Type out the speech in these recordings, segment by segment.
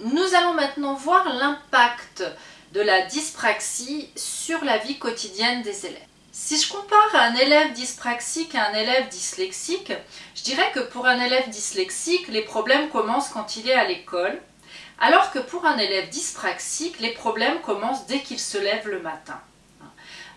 Nous allons maintenant voir l'impact de la dyspraxie sur la vie quotidienne des élèves. Si je compare un élève dyspraxique à un élève dyslexique, je dirais que pour un élève dyslexique, les problèmes commencent quand il est à l'école, alors que pour un élève dyspraxique, les problèmes commencent dès qu'il se lève le matin.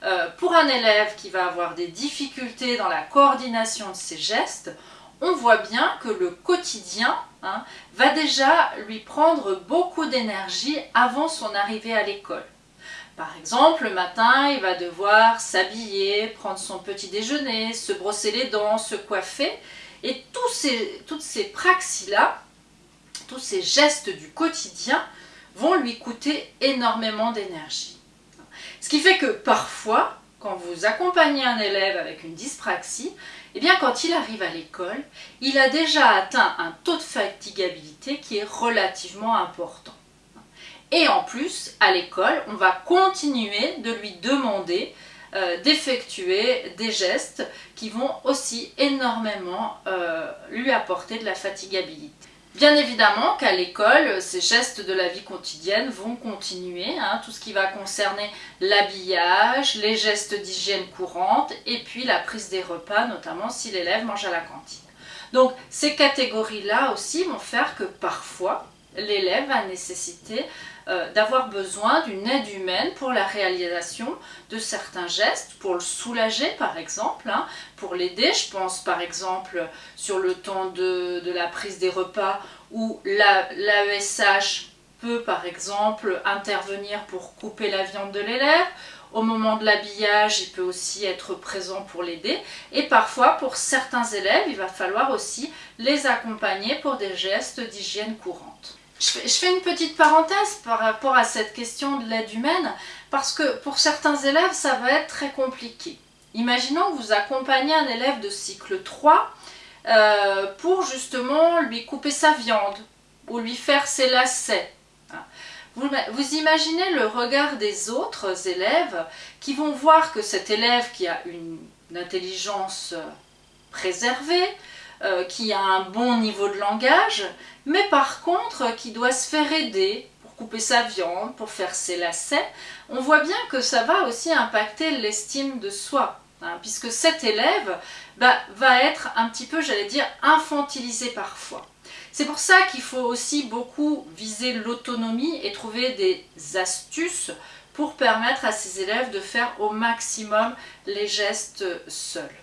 Euh, pour un élève qui va avoir des difficultés dans la coordination de ses gestes, on voit bien que le quotidien hein, va déjà lui prendre beaucoup d'énergie avant son arrivée à l'école. Par exemple, le matin, il va devoir s'habiller, prendre son petit déjeuner, se brosser les dents, se coiffer. Et ces, toutes ces praxis-là, tous ces gestes du quotidien vont lui coûter énormément d'énergie. Ce qui fait que parfois, quand vous accompagnez un élève avec une dyspraxie, eh bien quand il arrive à l'école, il a déjà atteint un taux de fatigabilité qui est relativement important. Et en plus, à l'école, on va continuer de lui demander euh, d'effectuer des gestes qui vont aussi énormément euh, lui apporter de la fatigabilité. Bien évidemment qu'à l'école, ces gestes de la vie quotidienne vont continuer, hein, tout ce qui va concerner l'habillage, les gestes d'hygiène courante et puis la prise des repas, notamment si l'élève mange à la cantine. Donc ces catégories-là aussi vont faire que parfois l'élève va nécessiter euh, d'avoir besoin d'une aide humaine pour la réalisation de certains gestes, pour le soulager par exemple, hein, pour l'aider. Je pense par exemple sur le temps de, la prise des repas où l'AESH peut par exemple intervenir pour couper la viande de l'élève, au moment de l'habillage, il peut aussi être présent pour l'aider. Et parfois, pour certains élèves, il va falloir aussi les accompagner pour des gestes d'hygiène courante. Je fais, une petite parenthèse par rapport à cette question de l'aide humaine, parce que pour certains élèves, ça va être très compliqué. Imaginons que vous accompagnez un élève de cycle 3 euh, pour justement lui couper sa viande ou lui faire ses lacets. Vous, vous, imaginez le regard des autres élèves qui vont voir que cet élève qui a une, intelligence préservée, euh, qui a un bon niveau de langage, mais par contre qui doit se faire aider pour couper sa viande, pour faire ses lacets, on voit bien que ça va aussi impacter l'estime de soi. Hein, puisque cet élève bah, va être un petit peu, j'allais dire, infantilisé parfois. C'est pour ça qu'il faut aussi beaucoup viser l'autonomie et trouver des astuces pour permettre à ces élèves de faire au maximum les gestes seuls.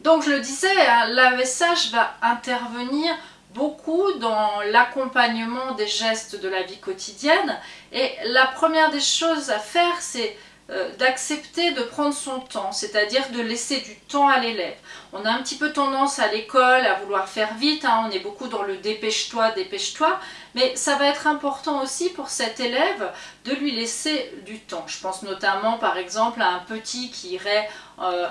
Donc je le disais, hein, l'AESH va intervenir beaucoup dans l'accompagnement des gestes de la vie quotidienne. Et la première des choses à faire c'est d'accepter de prendre son temps, c'est-à-dire de laisser du temps à l'élève. On a un petit peu tendance à l'école à vouloir faire vite, hein, on est beaucoup dans le dépêche-toi, dépêche-toi, mais ça va être important aussi pour cet élève de lui laisser du temps. Je pense notamment par exemple à un petit qui irait euh,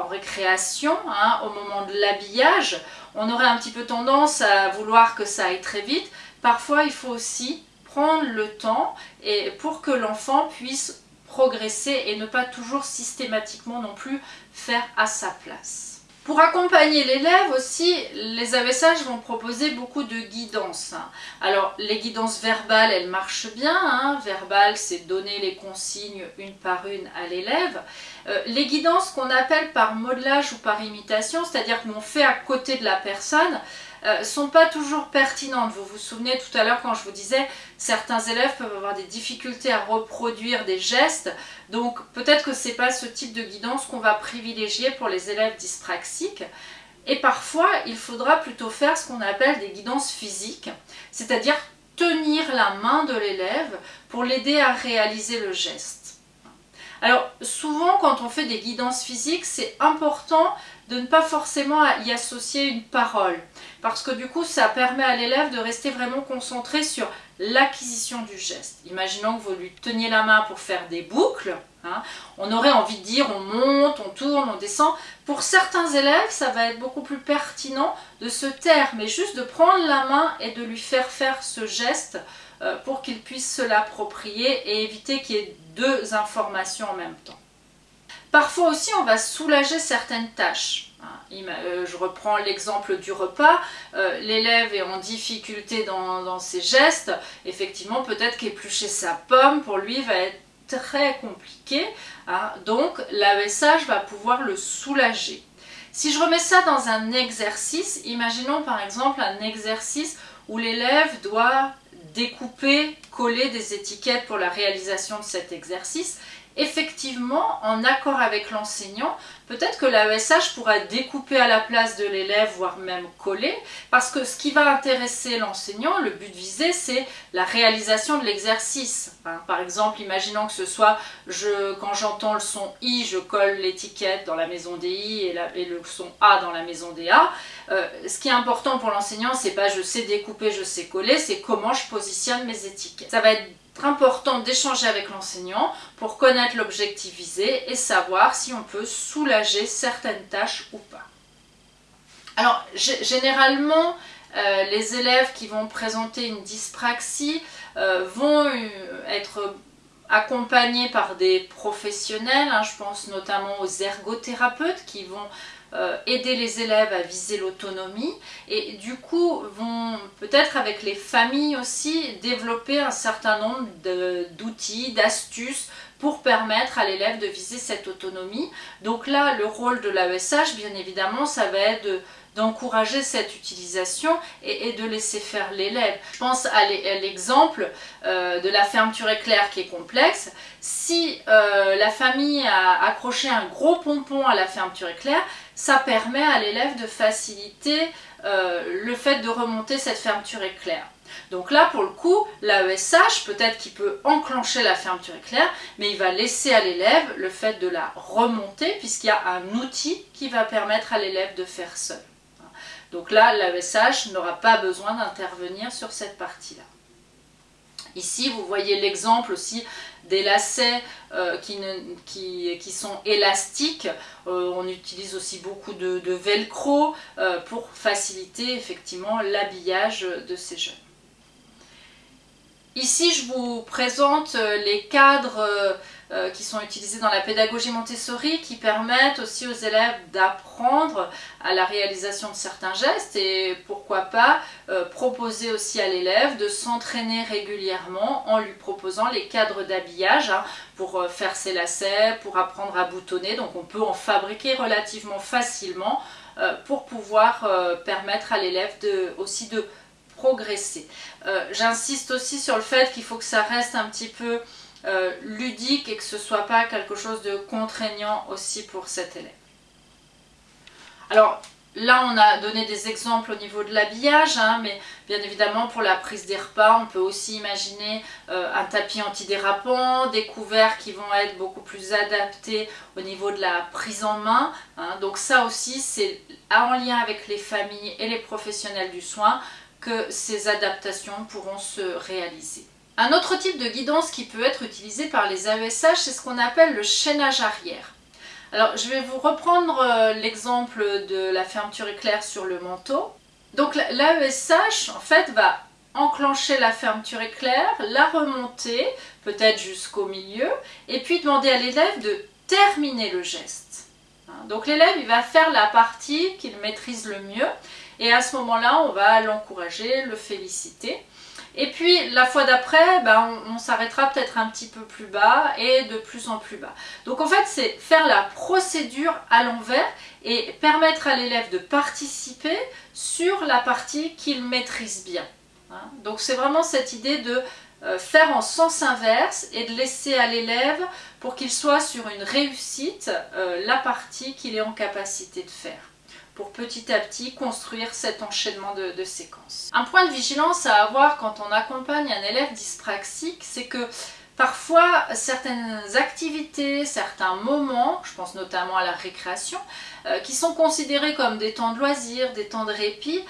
en récréation hein, au moment de l'habillage. On aurait un petit peu tendance à vouloir que ça aille très vite. Parfois il faut aussi prendre le temps et pour que l'enfant puisse progresser et ne pas toujours systématiquement non plus faire à sa place. Pour accompagner l'élève aussi, les AESH vont proposer beaucoup de guidance. Alors les guidances verbales, elles marchent bien. Hein. Verbal, c'est donner les consignes une par une à l'élève. Euh, les guidances qu'on appelle par modelage ou par imitation, c'est-à-dire qu'on fait à côté de la personne, euh, sont pas toujours pertinentes. Vous vous souvenez tout à l'heure quand je vous disais certains élèves peuvent avoir des difficultés à reproduire des gestes, donc peut-être que c'est pas ce type de guidance qu'on va privilégier pour les élèves dyspraxiques. Et parfois, il faudra plutôt faire ce qu'on appelle des guidances physiques, c'est-à-dire tenir la main de l'élève pour l'aider à réaliser le geste. Alors souvent quand on fait des guidances physiques, c'est important de ne pas forcément y associer une parole. Parce que du coup, ça permet à l'élève de rester vraiment concentré sur l'acquisition du geste. Imaginons que vous lui teniez la main pour faire des boucles. Hein. on aurait envie de dire on monte, on tourne, on descend. Pour certains élèves, ça va être beaucoup plus pertinent de se taire, mais juste de prendre la main et de lui faire faire ce geste euh, pour qu'il puisse se l'approprier et éviter qu'il y ait deux informations en même temps. Parfois aussi, on va soulager certaines tâches. Euh, je reprends l'exemple du repas, euh, l'élève est en difficulté dans, ses gestes, effectivement peut-être qu'éplucher sa pomme pour lui va être très compliqué, hein. donc l'AESH va pouvoir le soulager. Si je remets ça dans un exercice, imaginons par exemple un exercice où l'élève doit découper, coller des étiquettes pour la réalisation de cet exercice, effectivement, en accord avec l'enseignant, peut-être que l'AESH pourra découper à la place de l'élève, voire même coller, parce que ce qui va intéresser l'enseignant, le but visé, c'est la réalisation de l'exercice. Hein. par exemple, imaginons que ce soit, quand j'entends le son I, je colle l'étiquette dans la maison des I et, le son A dans la maison des A. Euh, ce qui est important pour l'enseignant, c'est pas je sais découper, je sais coller, c'est comment je positionne mes étiquettes. Ça va être important d'échanger avec l'enseignant pour connaître l'objectif visé et savoir si on peut soulager certaines tâches ou pas. Alors généralement, euh, les élèves qui vont présenter une dyspraxie euh, vont euh, être accompagnés par des professionnels, hein. je pense notamment aux ergothérapeutes qui vont euh, aider les élèves à viser l'autonomie et du coup vont peut-être avec les familles aussi développer un certain nombre d'outils, d'astuces pour permettre à l'élève de viser cette autonomie. Donc là, le rôle de l'AESH, bien évidemment, ça va être d'encourager cette utilisation et, de laisser faire l'élève. Je pense à l'exemple euh, de la fermeture éclair qui est complexe. Si euh, la famille a accroché un gros pompon à la fermeture éclair, ça permet à l'élève de faciliter euh, le fait de remonter cette fermeture éclair. Donc là, pour le coup, l'AESH, peut-être qu'il peut enclencher la fermeture éclair, mais il va laisser à l'élève le fait de la remonter, puisqu'il y a un outil qui va permettre à l'élève de faire seul. Donc là, l'AESH n'aura pas besoin d'intervenir sur cette partie-là. Ici, vous voyez l'exemple aussi des lacets euh, qui, sont élastiques. Euh, on utilise aussi beaucoup de, velcro euh, pour faciliter effectivement l'habillage de ces jeunes. Ici, je vous présente les cadres euh, qui sont utilisés dans la pédagogie Montessori qui permettent aussi aux élèves d'apprendre à la réalisation de certains gestes et pourquoi pas euh, proposer aussi à l'élève de s'entraîner régulièrement en lui proposant les cadres d'habillage hein, pour euh, faire ses lacets, pour apprendre à boutonner. Donc on peut en fabriquer relativement facilement pour pouvoir permettre à l'élève aussi de progresser. J'insiste aussi sur le fait qu'il faut que ça reste un petit peu euh, ludique et que ce ne soit pas quelque chose de contraignant aussi pour cet élève. Alors là on a donné des exemples au niveau de l'habillage, hein, mais bien évidemment pour la prise des repas on peut aussi imaginer euh, un tapis antidérapant, des couverts qui vont être beaucoup plus adaptés au niveau de la prise en main. Hein. donc ça aussi c'est en lien avec les familles et les professionnels du soin que ces adaptations pourront se réaliser. Un autre type de guidance qui peut être utilisé par les AESH, c'est ce qu'on appelle le chaînage arrière. Alors, je vais vous reprendre euh, l'exemple de la fermeture éclair sur le manteau. Donc, l'AESH, en fait, va enclencher la fermeture éclair, la remonter, peut-être jusqu'au milieu, et puis demander à l'élève de terminer le geste. Hein, donc, l'élève, il va faire la partie qu'il maîtrise le mieux, et à ce moment-là, on va l'encourager, le féliciter. Et puis la fois d'après, ben, on, s'arrêtera peut-être un petit peu plus bas et de plus en plus bas. Donc en fait, c'est faire la procédure à l'envers et permettre à l'élève de participer sur la partie qu'il maîtrise bien. Hein. Donc c'est vraiment cette idée de euh, faire en sens inverse et de laisser à l'élève pour qu'il soit sur une réussite euh, la partie qu'il est en capacité de faire pour petit à petit construire cet enchaînement de, séquences. Un point de vigilance à avoir quand on accompagne un élève dyspraxique, c'est que Parfois, certaines activités, certains moments, je pense notamment à la récréation, euh, qui sont considérés comme des temps de loisirs, des temps de répit,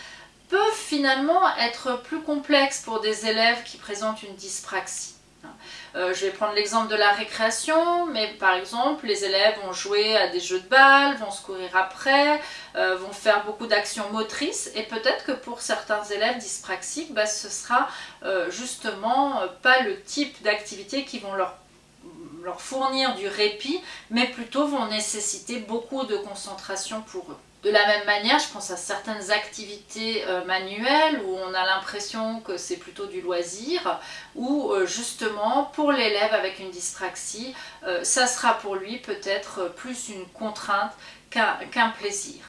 peuvent finalement être plus complexes pour des élèves qui présentent une dyspraxie. Euh, je vais prendre l'exemple de la récréation, mais par exemple, les élèves vont jouer à des jeux de balles, vont se courir après, euh, vont faire beaucoup d'actions motrices, et peut-être que pour certains élèves dyspraxiques, bah, ce sera euh, justement pas le type d'activité qui vont leur leur fournir du répit, mais plutôt vont nécessiter beaucoup de concentration pour eux. De la même manière, je pense à certaines activités euh, manuelles où on a l'impression que c'est plutôt du loisir, ou euh, justement pour l'élève avec une dyspraxie, euh, ça sera pour lui peut-être plus une contrainte qu'un plaisir.